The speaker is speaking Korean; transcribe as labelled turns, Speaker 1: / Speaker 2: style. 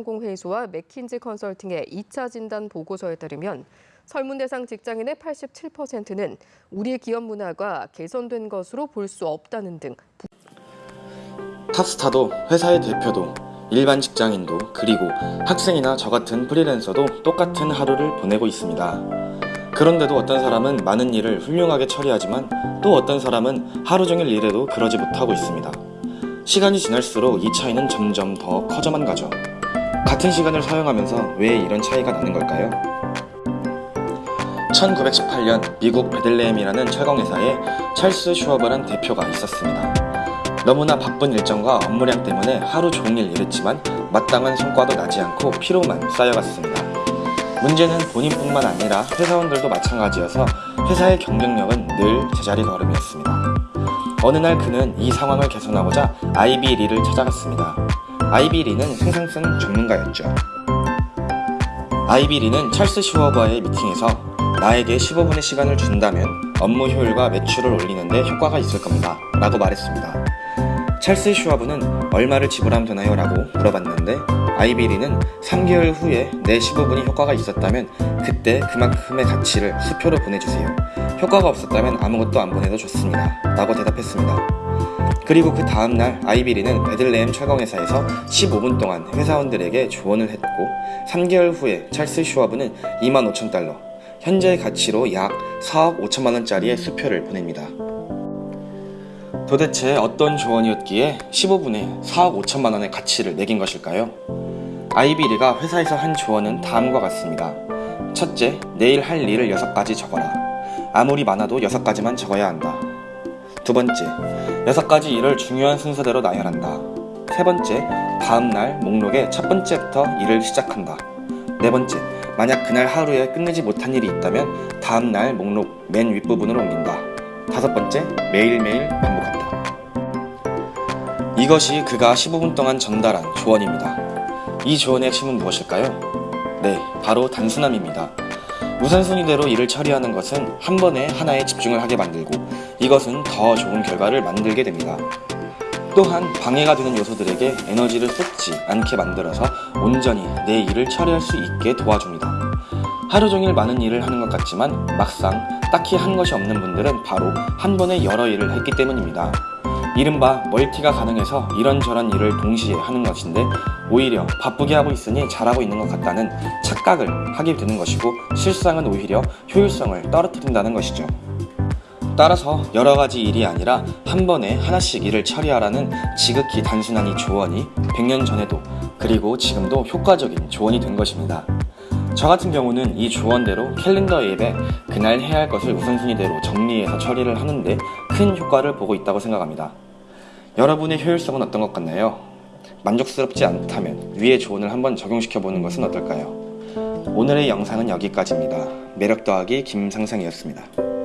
Speaker 1: 상공회의소와 맥킨지 컨설팅의 2차 진단 보고서에 따르면 설문 대상 직장인의 87%는 우리 기업 문화가 개선된 것으로 볼 수 없다는 등
Speaker 2: 탑스타도 회사의 대표도 일반 직장인도 그리고 학생이나 저 같은 프리랜서도 똑같은 하루를 보내고 있습니다. 그런데도 어떤 사람은 많은 일을 훌륭하게 처리하지만 또 어떤 사람은 하루 종일 일해도 그러지 못하고 있습니다. 시간이 지날수록 이 차이는 점점 더 커져만 가죠. 같은 시간을 사용하면서 왜 이런 차이가 나는 걸까요? 1918년 미국 베들레헴이라는 철강회사에 찰스 슈어버란 대표가 있었습니다. 너무나 바쁜 일정과 업무량 때문에 하루 종일 일했지만 마땅한 성과도 나지 않고 피로만 쌓여갔습니다. 문제는 본인뿐만 아니라 회사원들도 마찬가지여서 회사의 경쟁력은 늘 제자리 걸음이었습니다. 어느 날 그는 이 상황을 개선하고자 아이비리를 찾아갔습니다. 아이비리는 생산성 전문가였죠. 아이비리는 찰스 슈어버의 미팅에서 나에게 15분의 시간을 준다면 업무 효율과 매출을 올리는데 효과가 있을 겁니다. 라고 말했습니다. 찰스 슈어버는 얼마를 지불하면 되나요? 라고 물어봤는데 아이비리는 3개월 후에 내 15분이 효과가 있었다면 그때 그만큼의 가치를 수표로 보내주세요. 효과가 없었다면 아무것도 안 보내도 좋습니다. 라고 대답했습니다. 그리고 그 다음날 아이비리는 베들레헴 철강회사에서 15분 동안 회사원들에게 조언을 했고 3개월 후에 찰스 슈어브는 2만 5천 달러, 현재의 가치로 약 4억 5천만 원짜리의 수표를 보냅니다. 도대체 어떤 조언이었기에 15분에 4억 5천만 원의 가치를 매긴 것일까요? 아이비리가 회사에서 한 조언은 다음과 같습니다. 첫째, 내일 할 일을 6가지 적어라. 아무리 많아도 6가지만 적어야 한다. 두 번째, 6가지 일을 중요한 순서대로 나열한다. 세 번째, 다음 날 목록의 첫 번째부터 일을 시작한다. 네 번째, 만약 그날 하루에 끝내지 못한 일이 있다면 다음 날 목록 맨 윗부분으로 옮긴다. 다섯 번째, 매일매일 반복한다. 이것이 그가 15분 동안 전달한 조언입니다. 이 조언의 핵심은 무엇일까요? 네, 바로 단순함입니다. 우선순위대로 일을 처리하는 것은 한 번에 하나에 집중을 하게 만들고 이것은 더 좋은 결과를 만들게 됩니다. 또한 방해가 되는 요소들에게 에너지를 쏟지 않게 만들어서 온전히 내 일을 처리할 수 있게 도와줍니다. 하루 종일 많은 일을 하는 것 같지만 막상 딱히 한 것이 없는 분들은 바로 한 번에 여러 일을 했기 때문입니다. 이른바 멀티가 가능해서 이런저런 일을 동시에 하는 것인데 오히려 바쁘게 하고 있으니 잘하고 있는 것 같다는 착각을 하게 되는 것이고 실상은 오히려 효율성을 떨어뜨린다는 것이죠. 따라서 여러 가지 일이 아니라 한 번에 하나씩 일을 처리하라는 지극히 단순한 이 조언이 100년 전에도 그리고 지금도 효과적인 조언이 된 것입니다. 저 같은 경우는 이 조언대로 캘린더 앱에 그날 해야 할 것을 우선순위대로 정리해서 처리를 하는데 큰 효과를 보고 있다고 생각합니다. 여러분의 효율성은 어떤 것 같나요? 만족스럽지 않다면 위의 조언을 한번 적용시켜 보는 것은 어떨까요? 오늘의 영상은 여기까지입니다. 매력 더하기 김상상이었습니다.